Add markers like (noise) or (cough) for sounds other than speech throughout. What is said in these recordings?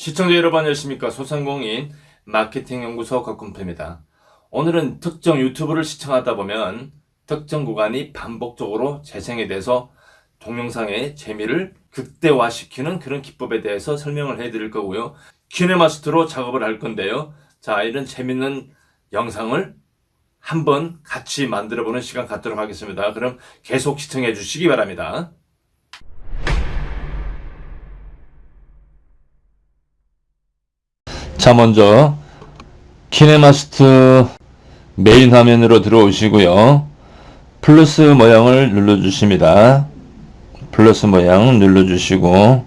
시청자 여러분 안녕하십니까 소상공인 마케팅 연구소 곽군표입니다. 오늘은 특정 유튜브를 시청하다 보면 특정 구간이 반복적으로 재생이 돼서 동영상의 재미를 극대화시키는 그런 기법에 대해서 설명을 해드릴 거고요. 키네마스터로 작업을 할 건데요. 자 이런 재밌는 영상을 한번 같이 만들어 보는 시간 갖도록 하겠습니다. 그럼 계속 시청해 주시기 바랍니다. 자 먼저 키네마스터 메인 화면으로 들어오시고요. 플러스 모양을 눌러 주십니다. 플러스 모양 눌러 주시고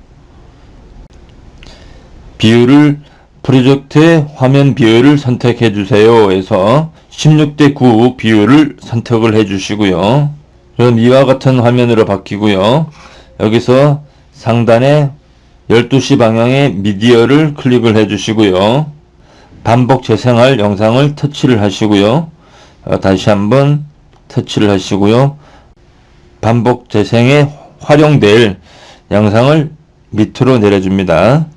비율을 프로젝트의 화면 비율을 선택해 주세요. 해서 16대 9 비율을 선택을 해 주시고요. 그럼 이와 같은 화면으로 바뀌고요. 여기서 상단에 12시 방향의 미디어를 클릭을 해 주시고요. 반복 재생할 영상을 터치를 하시고요. 어, 다시 한번 터치를 하시고요. 반복 재생에 활용될 영상을 밑으로 내려줍니다.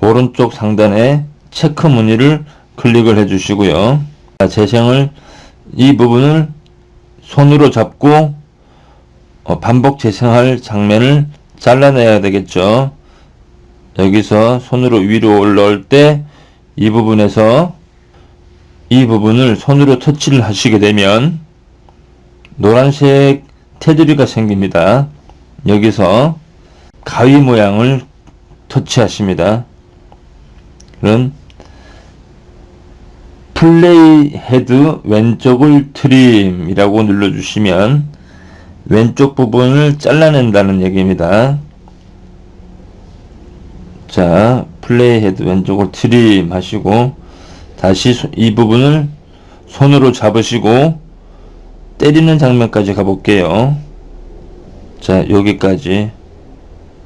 오른쪽 상단에 체크 무늬를 클릭을 해 주시고요. 재생을 이 부분을 손으로 잡고 어, 반복 재생할 장면을 잘라내야 되겠죠. 여기서 손으로 위로 올라올 때 이 부분에서 이 부분을 손으로 터치를 하시게 되면 노란색 테두리가 생깁니다. 여기서 가위 모양을 터치하십니다. 그럼 play head 왼쪽을 trim이라고 눌러주시면 왼쪽 부분을 잘라낸다는 얘기입니다. 자 play head 왼쪽을 trim 하시고 다시 이 부분을 손으로 잡으시고 때리는 장면까지 가볼게요. 자 여기까지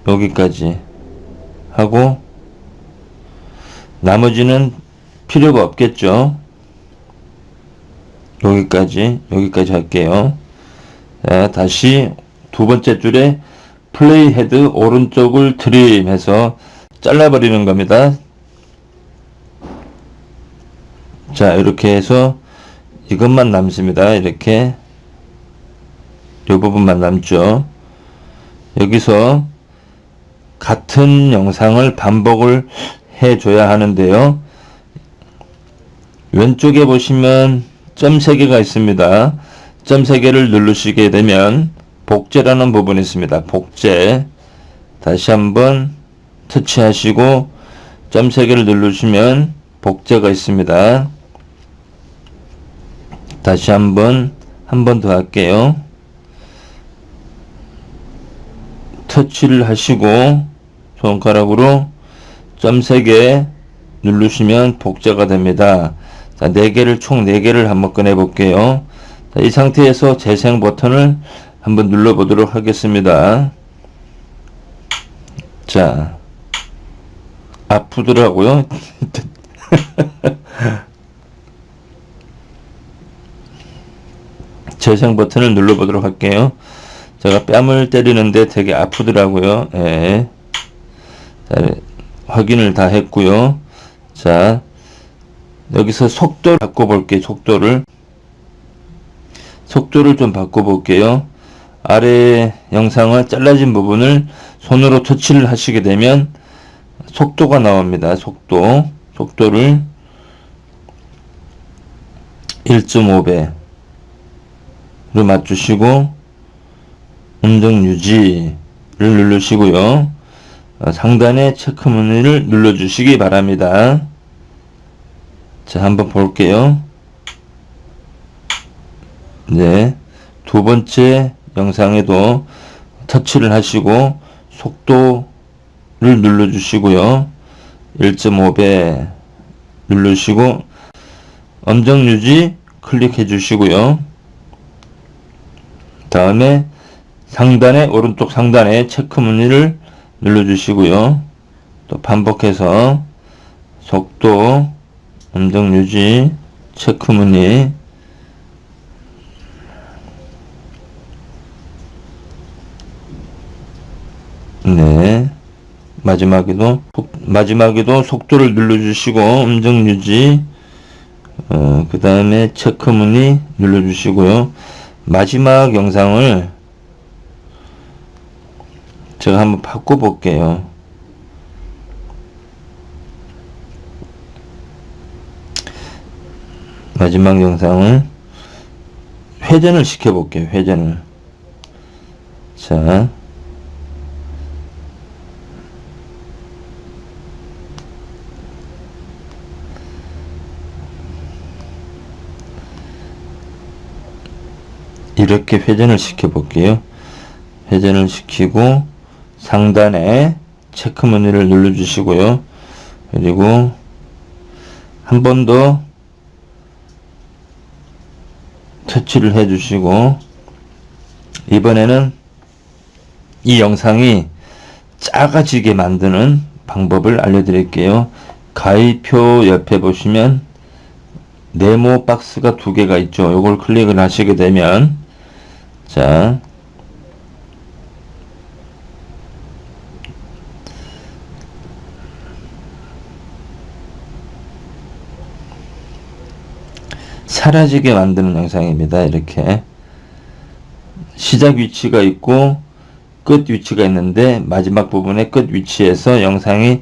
여기까지 하고 나머지는 필요가 없겠죠? 여기까지 여기까지 할게요. 자 다시 두 번째 줄에 playhead 오른쪽을 trim 해서 잘라버리는 겁니다. 자 이렇게 해서 이것만 남습니다. 이렇게 이 부분만 남죠. 여기서 같은 영상을 반복을 해줘야 하는데요. 왼쪽에 보시면 점 3개가 있습니다. 점 3개를 누르시게 되면 복제라는 부분이 있습니다. 복제 다시 한번 터치하시고 점 3개를 누르시면 복제가 있습니다. 다시 한번 한 번 더 할게요. 터치를 하시고 손가락으로 점 3개 누르시면 복제가 됩니다. 자, 4개를 총 4개를 한번 꺼내 볼게요. 자, 이 상태에서 재생 버튼을 한번 눌러 보도록 하겠습니다. 자, 아프더라고요. (laughs) 재생 버튼을 눌러보도록 할게요. 제가 뺨을 때리는데 되게 아프더라고요. 예. 자, 확인을 다 했고요. 자, 여기서 속도를 바꿔볼게요. 속도를. 속도를 좀 바꿔볼게요. 아래 영상을 잘라진 부분을 손으로 터치를 하시게 되면 속도가 나옵니다. 속도. 속도를 1.5배로 맞추시고 음정 유지를 누르시고요. 어, 상단에 체크 무늬를 눌러주시기 바랍니다. 자, 한번 볼게요. 네. 두 번째 영상에도 터치를 하시고 속도 를 눌러 주시고요. 1.5배 누르시고 엄정 유지 클릭해 주시고요. 다음에 상단에 오른쪽 상단에 체크 무늬를 눌러 주시고요. 또 반복해서 속도 엄정 유지 체크 무늬 네 마지막에도 속- 마지막에도 속도를 눌러주시고 음정 유지 어, 그 다음에 체크 문의 눌러주시고요. 마지막 영상을 제가 한번 바꿔 볼게요. 마지막 영상을 회전을 시켜 볼게요 회전을. 자 이렇게 회전을 시켜 볼게요. 회전을 시키고 상단에 체크 문의를 눌러 주시고요. 그리고 한 번 더 터치를 해 주시고 이번에는 이 영상이 작아지게 만드는 방법을 알려드릴게요. 가위표 옆에 보시면 네모 박스가 두 개가 있죠. 요걸 클릭을 하시게 되면 자 사라지게 만드는 영상입니다. 이렇게 시작 위치가 있고 끝 위치가 있는데 마지막 부분의 끝 위치에서 영상이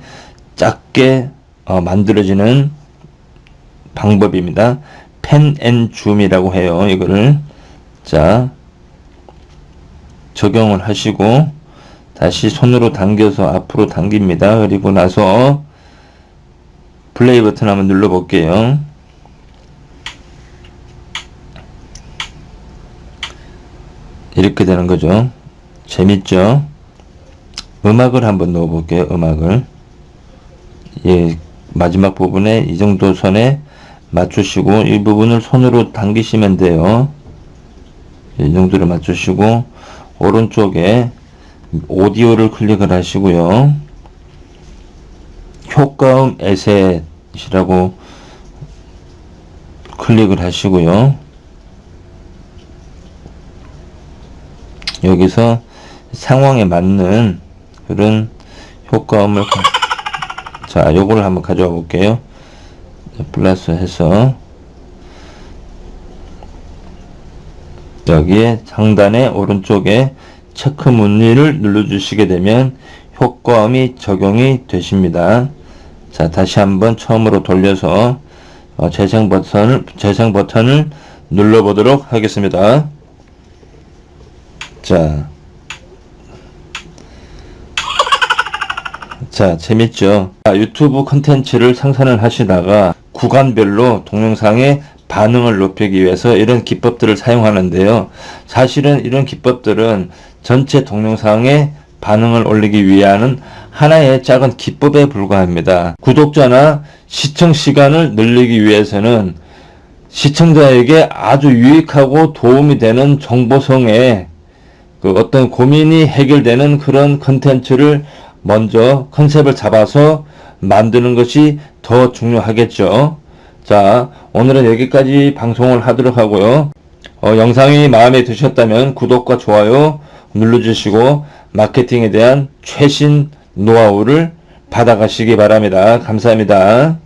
작게 어, 만들어지는 방법입니다. pan and zoom이라고 해요. 이거를 자 적용을 하시고 다시 손으로 당겨서 앞으로 당깁니다. 그리고 나서 플레이 버튼 한번 눌러 볼게요. 이렇게 되는 거죠. 재밌죠? 음악을 한번 넣어 볼게요. 음악을. 예, 마지막 부분에 이 정도 선에 맞추시고 이 부분을 손으로 당기시면 돼요. 이 정도로 맞추시고 오른쪽에 오디오를 클릭을 하시고요. 효과음 에셋이라고 클릭을 하시고요. 여기서 상황에 맞는 그런 효과음을 가- 자 요거를 한번 가져와 볼게요 플러스 해서 여기에 상단에 오른쪽에 체크 문의를 눌러 주시게 되면 효과음이 적용이 되십니다. 자 다시 한번 처음으로 돌려서 어, 재생 버튼을 재생 버튼을 눌러 보도록 하겠습니다. 자, 자 재밌죠? 자, 유튜브 컨텐츠를 생산을 하시다가 구간별로 동영상의 반응을 높이기 위해서 이런 기법들을 사용하는데요. 사실은 이런 기법들은 전체 동영상의 반응을 올리기 위한 하나의 작은 기법에 불과합니다. 구독자나 시청 시간을 늘리기 위해서는 시청자에게 아주 유익하고 도움이 되는 정보성의 그 어떤 고민이 해결되는 그런 컨텐츠를 먼저 컨셉을 잡아서 만드는 것이 더 중요하겠죠. 자, 오늘은 여기까지 방송을 하도록 하고요. 어, 영상이 마음에 드셨다면 구독과 좋아요 눌러주시고 마케팅에 대한 최신 노하우를 받아가시기 바랍니다. 감사합니다.